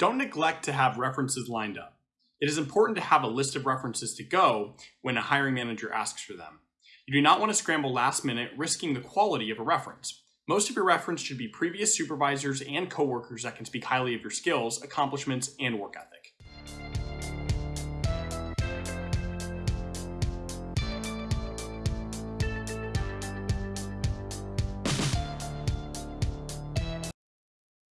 Don't neglect to have references lined up. It is important to have a list of references to go when a hiring manager asks for them. You do not want to scramble last minute, risking the quality of a reference. Most of your reference should be previous supervisors and coworkers that can speak highly of your skills, accomplishments, and work ethic.